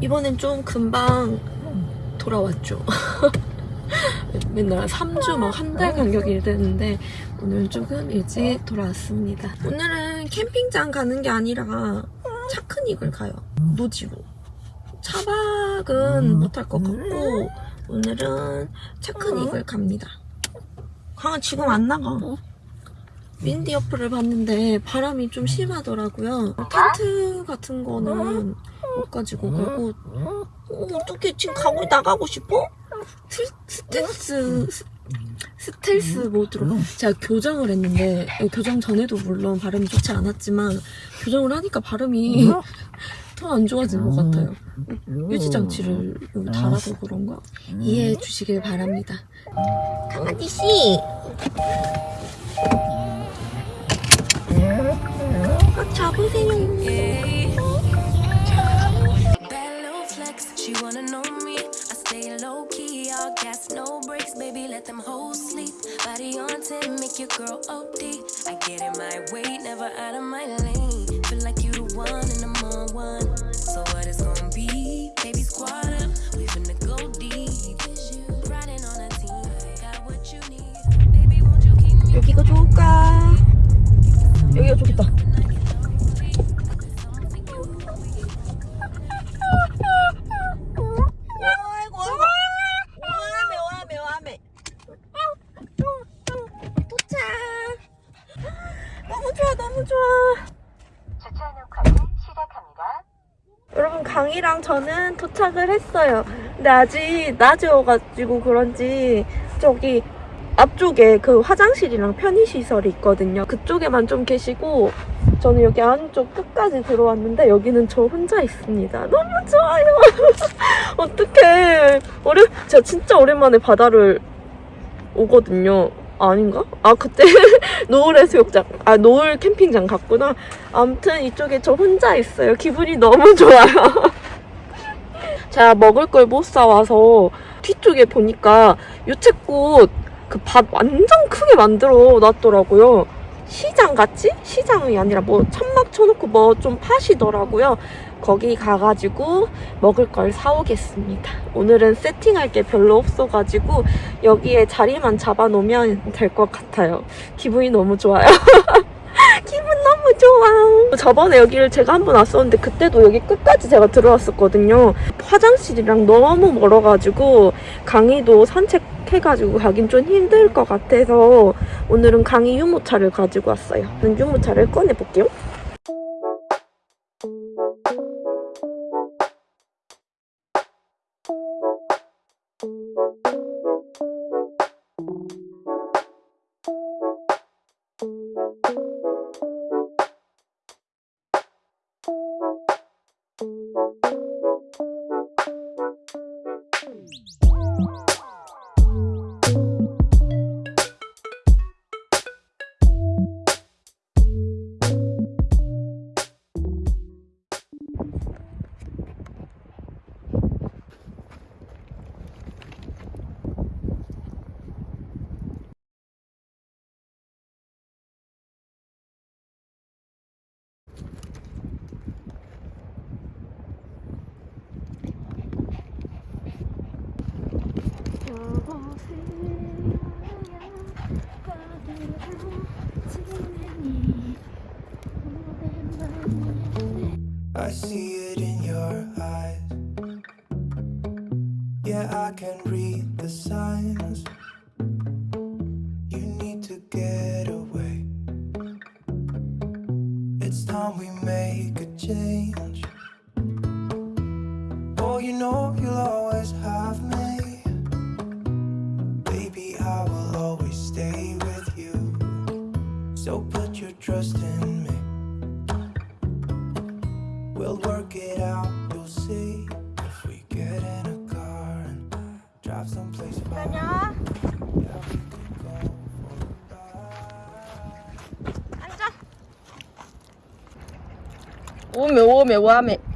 이번엔 좀 금방 돌아왔죠. 맨날 3주 막 한 달 간격이 되는데 오늘 조금 일찍 돌아왔습니다. 오늘은 캠핑장 가는 게 아니라 차크닉을 가요. 노지로. 차박은 못할 것 같고 오늘은 차크닉을 갑니다. 강아 지금 안 나가. 윈디 어플을 봤는데 바람이 좀 심하더라고요. 텐트 같은 거는 못 가지고 가고 어, 어떻게 지금 가고 나가고 싶어? 스, 스텔스 스- 스텔스 모드로 제가 교정을 했는데 어, 교정 전에도 물론 발음이 좋지 않았지만 교정을 하니까 발음이 더 안 좋아진 것 같아요. 유지 장치를 여기 달아서 그런가? 이해해 주시길 바랍니다. 강아지 씨. 도착을 했어요. 근데 아직 낮이어가지고 그런지 저기 앞쪽에 그 화장실이랑 편의시설이 있거든요. 그쪽에만 좀 계시고 저는 여기 안쪽 끝까지 들어왔는데 여기는 저 혼자 있습니다. 너무 좋아요. 어떡해. 오래 제가 진짜 오랜만에 바다를 오거든요. 아닌가? 아 그때 노을 해수욕장 아 노을 캠핑장 갔구나. 아무튼 이쪽에 저 혼자 있어요. 기분이 너무 좋아요 제가 먹을 걸 못 사와서 뒤쪽에 보니까 유채꽃 그 밭 완전 크게 만들어 놨더라고요. 시장 같이? 시장이 아니라 뭐 천막 쳐놓고 뭐 좀 파시더라고요. 거기 가가지고 먹을 걸 사오겠습니다. 오늘은 세팅할 게 별로 없어가지고 여기에 자리만 잡아놓으면 될 것 같아요. 기분이 너무 좋아요. 기분 너무 좋아. 저번에 여기를 제가 한 번 왔었는데 그때도 여기 끝까지 제가 들어왔었거든요. 화장실이랑 너무 멀어가지고 강의도 산책해가지고 가긴 좀 힘들 것 같아서 오늘은 강의 유모차를 가지고 왔어요. 유모차를 꺼내볼게요. I see it in your eyes. Yeah, I can read the signs. You need to get away. It's time we make a change. Oh, you know you'll always have me. Baby, I will always stay with you. So put your trust in. We'll work it out, you'll see. If we get in a car and drive someplace far. Yeah, we could go for a ride. 앉아. 오메 오메 와메.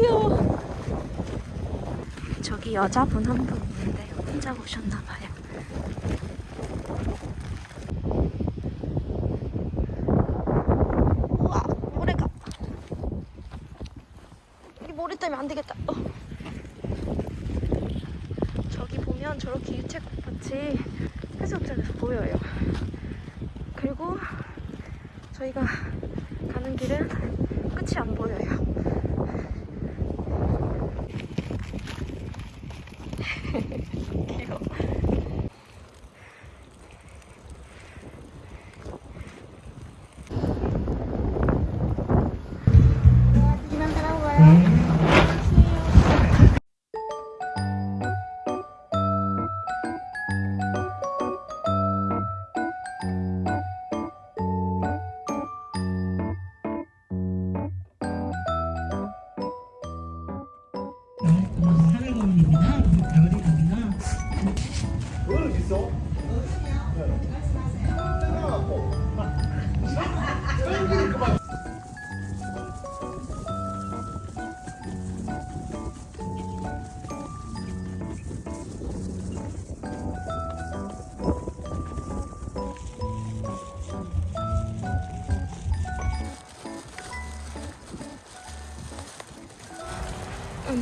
귀여워. 저기 여자분 한 분 있는데 혼자 오셨나봐요.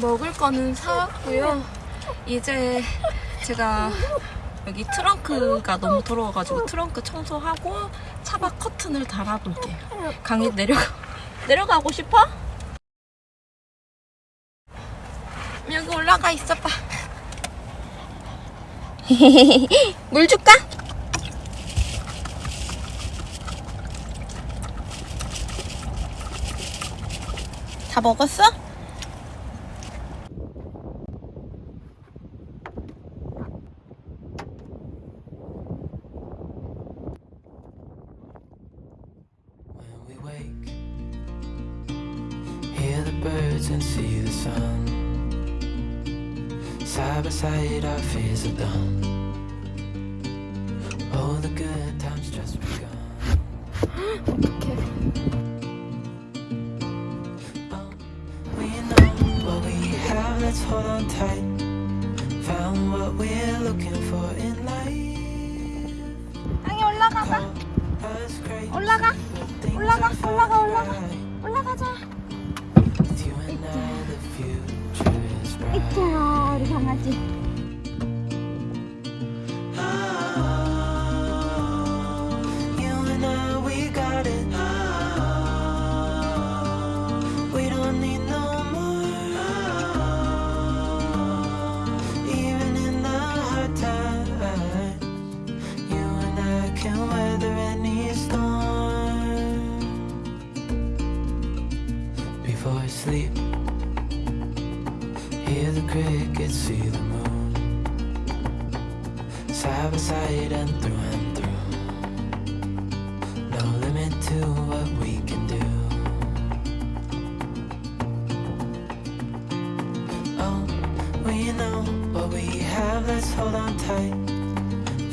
먹을 거는 사왔고요. 이제 제가 여기 트렁크가 너무 더러워가지고 트렁크 청소하고 차박 커튼을 달아볼게요. 강에 내려가 내려가고 싶어? 여기 올라가 있어봐. 물 줄까? 다 먹었어? 땅에 올라가 봐. 올라가. 올라가, 올라가, 올라가. 올라가자. Bright. 있잖아, 우리 강아지. Side by side and through and through. No limit to what we can do. Oh, we know what we have, let's hold on tight.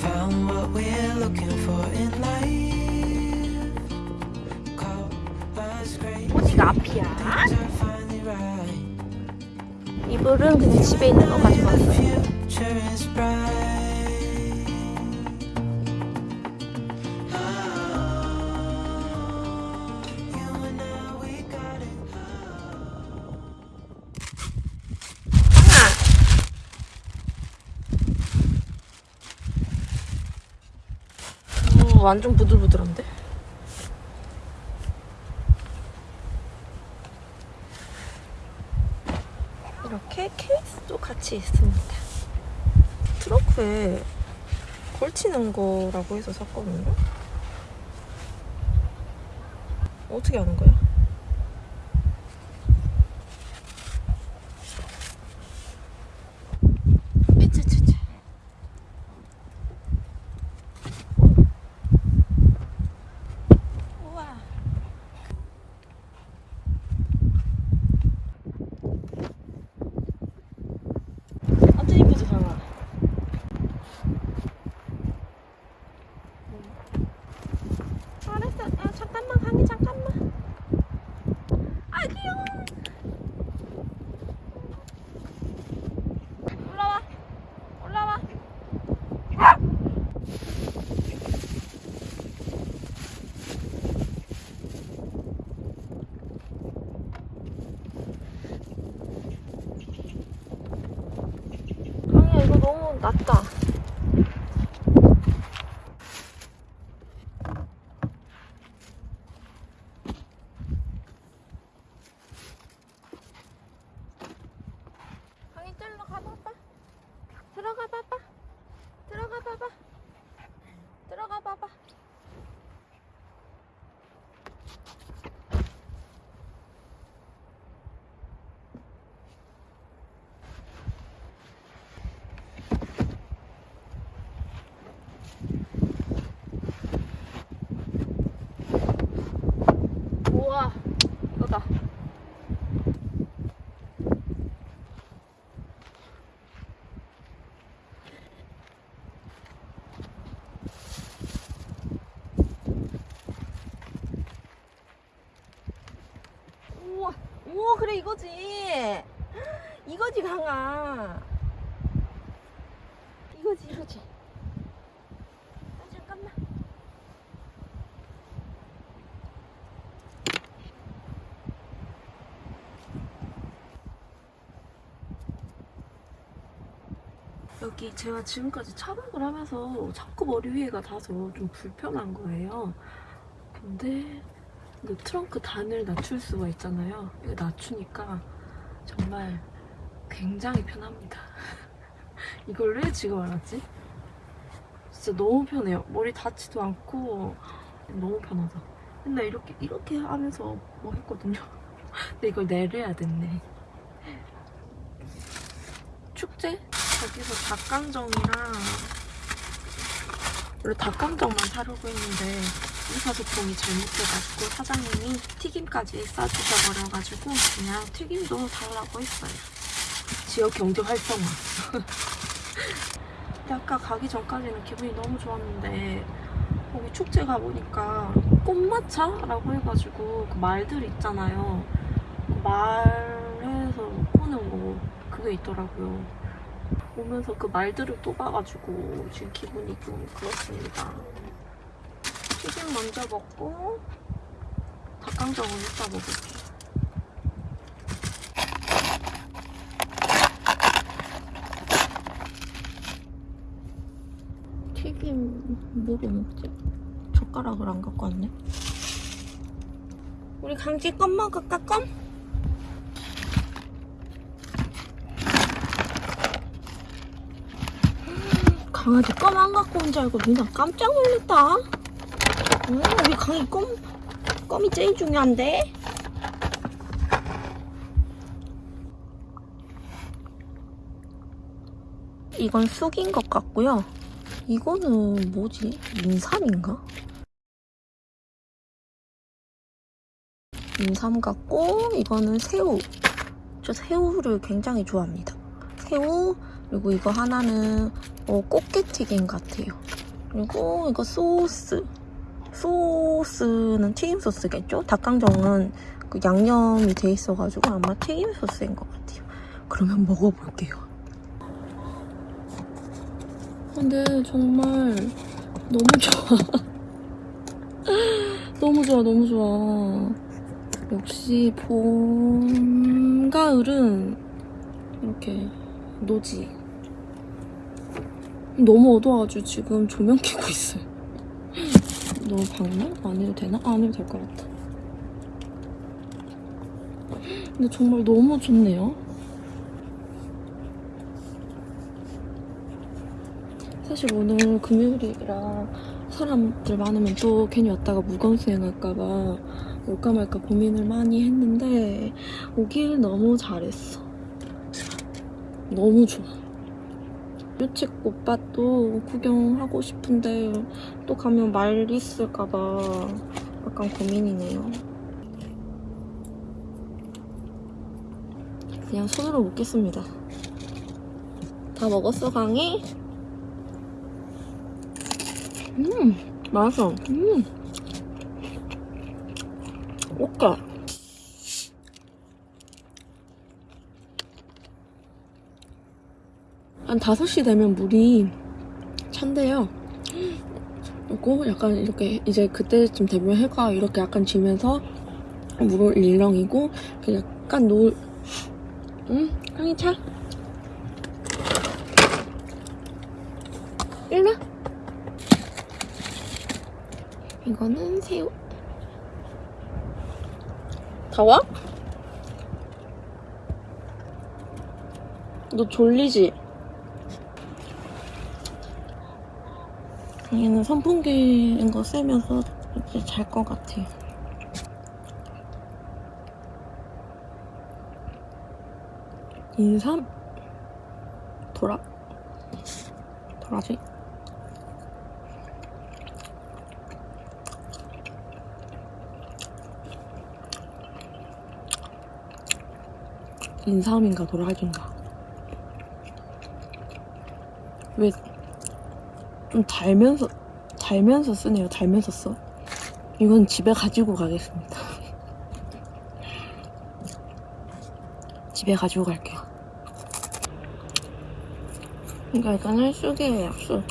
Found what we're looking for in life. Call us great. 어디가 앞이야? Things are finally right. 이불은 그냥 집에 있는 거 가지고 The 왔어요. 완전 부들부들한데? 이렇게 케이스도 같이 있습니다. 트렁크에 걸치는 거라고 해서 샀거든요. 어떻게 하는 거야? 낮다. 이거지. 이거지, 강아. 이거지, 이거지. 아, 잠깐만. 여기 제가 지금까지 촬영을 하면서 자꾸 머리 위에가 닿아서 좀 불편한 거예요. 근데 그 트렁크 단을 낮출 수가 있잖아요. 이거 낮추니까 정말 굉장히 편합니다. 이걸 왜 지금 알았지? 진짜 너무 편해요. 머리 닿지도 않고 너무 편하다. 맨날 이렇게 이렇게 하면서 뭐 했거든요. 근데 이걸 내려야 됐네. 축제? 거기서 닭강정이랑 원래 닭강정만 사려고 했는데 의사소통이 잘못돼가지고 사장님이 튀김까지 싸주셔 버려가지고 그냥 튀김도 달라고 했어요. 지역 경제 활성화. 근데 아까 가기 전까지는 기분이 너무 좋았는데 거기 축제 가보니까 꽃마차라고 해가지고 그 말들 있잖아요. 그 말해서 꼬는 거 그게 있더라고요. 오면서 그 말들을 또 봐가지고 지금 기분이 좀 그렇습니다. 튀김 먼저 먹고 닭강정은 이따 먹을게요. 튀김 뭐로 먹지? 젓가락을 안 갖고 왔네. 우리 강지 껌 먹을까 껌? 강아지 껌 안 갖고 온 줄 알고 누나 깜짝 놀랐다. 응, 우리 강이 껌, 껌이 제일 중요한데? 이건 쑥인 것 같고요. 이거는 뭐지? 인삼인가? 인삼 같고 이거는 새우. 저 새우를 굉장히 좋아합니다. 새우 그리고 이거 하나는 어, 꽃게튀김 같아요. 그리고 이거 소스. 소스는 튀김 소스겠죠? 닭강정은 그 양념이 돼 있어가지고 아마 튀김 소스인 것 같아요. 그러면 먹어볼게요. 근데 정말 너무 좋아. 너무 좋아, 너무 좋아. 역시 봄, 가을은 이렇게 노지. 너무 어두워가지고 지금 조명 켜고 있어요. 너무 밝나? 안 해도 되나? 안 해도 될 것 같아. 근데 정말 너무 좋네요. 사실 오늘 금요일이라 사람들 많으면 또 괜히 왔다가 무건 수행할까봐 올까 말까 고민을 많이 했는데 오길 너무 잘했어. 너무 좋아. 유채꽃밭도 구경하고 싶은데 또 가면 말 있을까봐 약간 고민이네요. 그냥 손으로 먹겠습니다. 다 먹었어, 강이? 음, 맛있어. 음. 오까. 한 5시 되면 물이 찬대요. 그리고 약간 이렇게 이제 그때쯤 되면 해가 이렇게 약간 지면서 물을 일렁이고 그 약간 노을 응? 향이 차? 일로 이거는 새우 다 와? 너 졸리지? 얘는 선풍기인 거 쐬면서 이제 잘 것 같아요. 인삼? 도라 도라지? 인삼인가 도라지인가? 왜 좀 달면서 달면서 쓰네요. 달면서 써. 이건 집에 가지고 가겠습니다. 집에 가지고 갈게요. 그러니까 일단 헬쑥이에요 쑥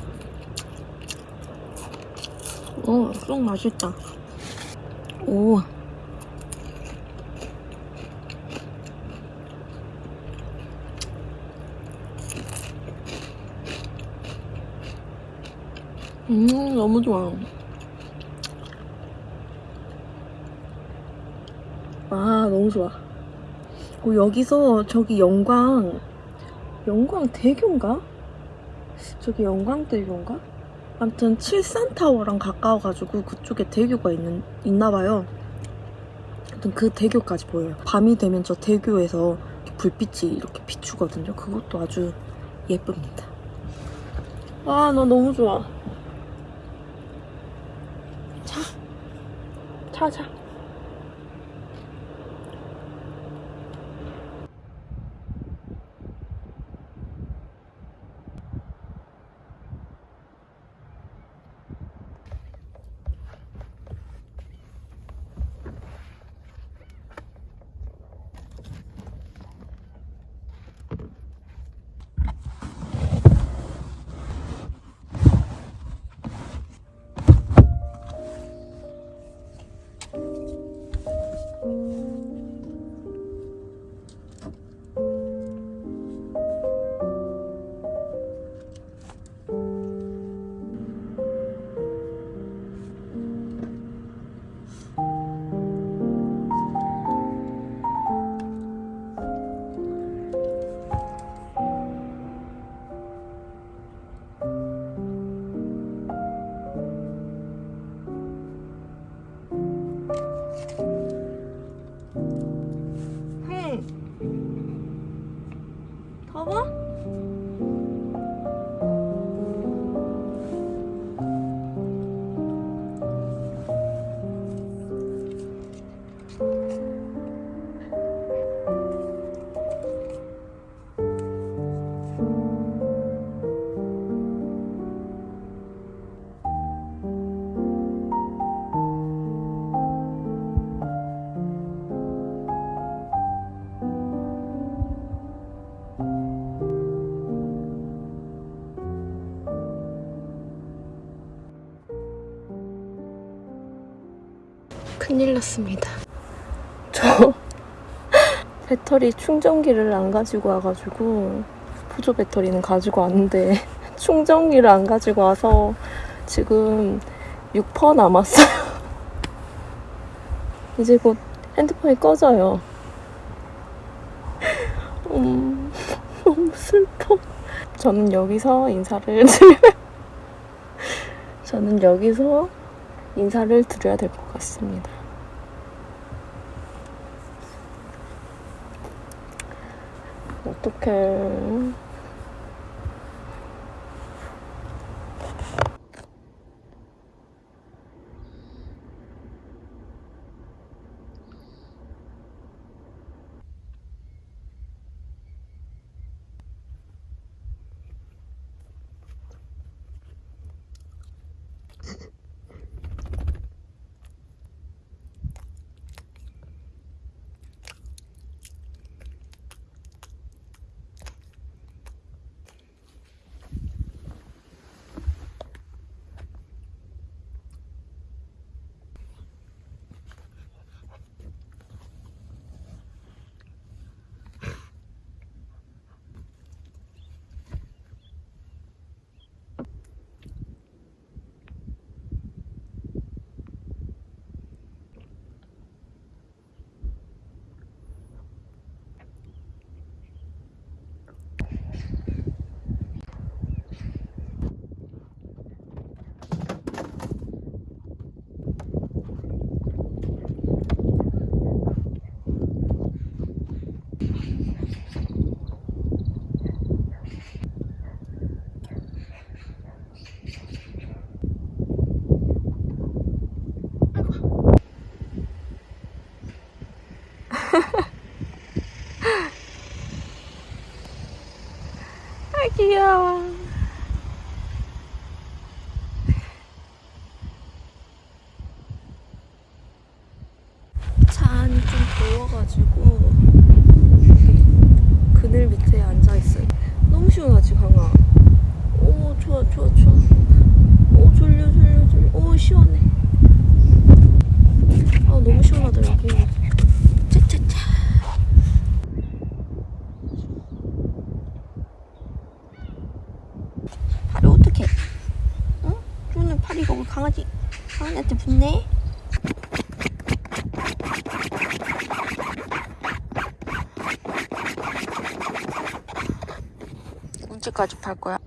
오, 쑥 맛있다. 오 음, 너무 좋아. 아, 너무 좋아. 그 여기서 저기 영광, 영광 대교인가? 저기 영광대교인가? 아무튼 칠산타워랑 가까워가지고 그쪽에 대교가 있는, 있나봐요. 아무튼 그 대교까지 보여요. 밤이 되면 저 대교에서 이렇게 불빛이 이렇게 비추거든요. 그것도 아주 예쁩니다. 아, 나 너무 좋아. 차, 차. 큰일 났습니다. 저 배터리 충전기를 안 가지고 와가지고 보조 배터리는 가지고 왔는데 충전기를 안 가지고 와서 지금 6% 남았어요. 이제 곧 핸드폰이 꺼져요. 음, 너무 슬퍼. 저는 여기서 인사를 드려. 저는 여기서 인사를 드려야 될 것 같습니다. 어떡해. 강아지한테 붙네? 언제까지 팔 거야?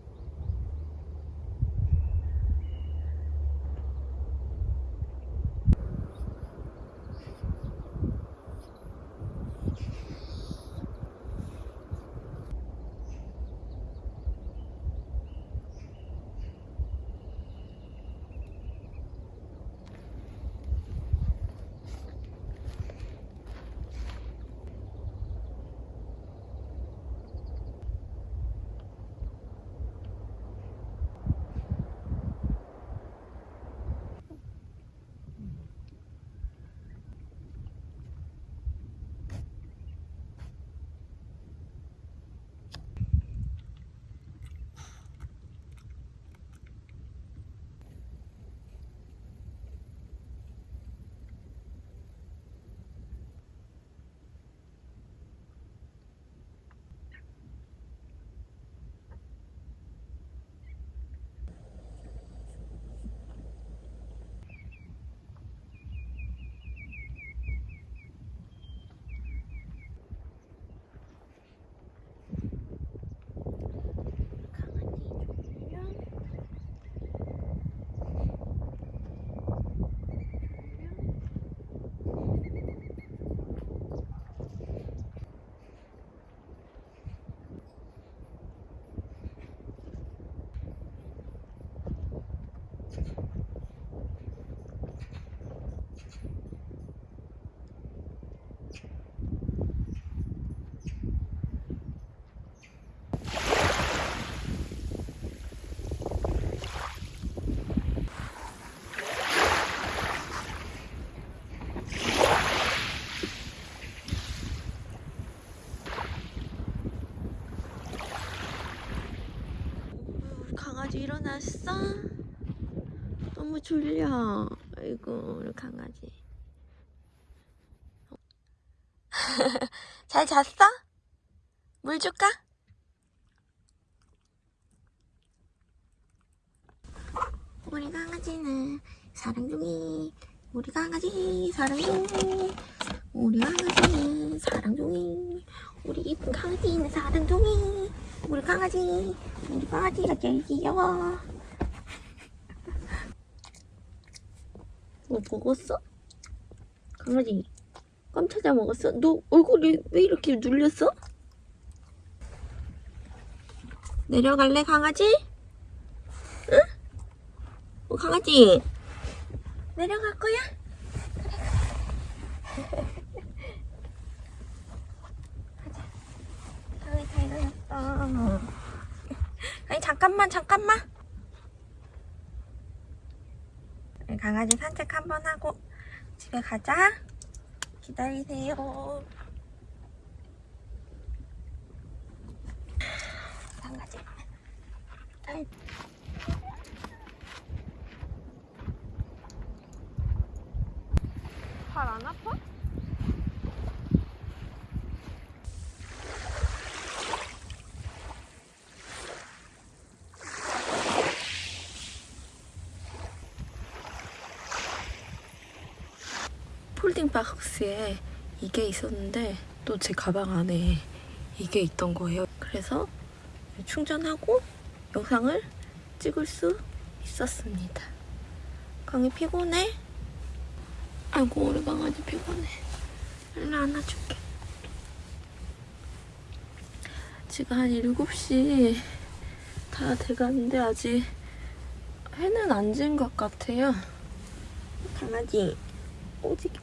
일어났어? 너무 졸려. 아이고, 우리 강아지. 잘 잤어? 물 줄까? 우리 강아지는 사랑둥이. 우리 강아지 사랑둥이. 우리 강아지는 사랑둥이. 우리 이쁜 강아지는 사랑둥이. 우리 강아지. 우리 강아지가 제일 귀여워. 뭐 먹었어? 강아지 껌 찾아 먹었어? 너 얼굴이 왜 이렇게 눌렸어? 내려갈래 강아지? 응? 어, 강아지 내려갈 거야? 가자 강아지 다 일어났어 아니 잠깐만 잠깐만 강아지 산책 한번 하고 집에 가자 기다리세요 강아지 아이. 발안 아파? 폴딩 박스에 이게 있었는데 또 제 가방 안에 이게 있던 거예요. 그래서 충전하고 영상을 찍을 수 있었습니다. 강이 피곤해? 아이고 우리 강아지 피곤해. 일로 안아줄게. 지금 한 7시 다 돼가는데 아직 해는 안 진 것 같아요. 강아지 오직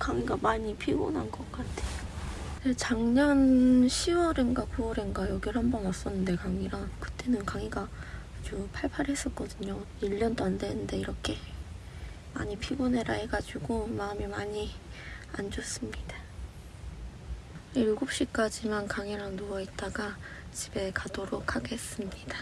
강이가 많이 피곤한 것 같아. 네, 작년 10월인가 9월인가 여기를 한 번 왔었는데 강이랑 그때는 강이가 아주 팔팔했었거든요. 1년도 안 됐는데 이렇게 많이 피곤해라 해가지고 마음이 많이 안 좋습니다. 7시까지만 강이랑 누워있다가 집에 가도록 하겠습니다.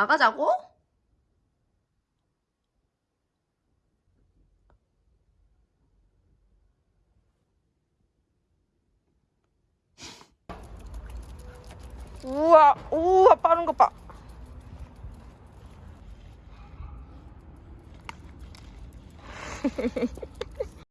나가자고? 우와, 우와, 빠른 거 봐.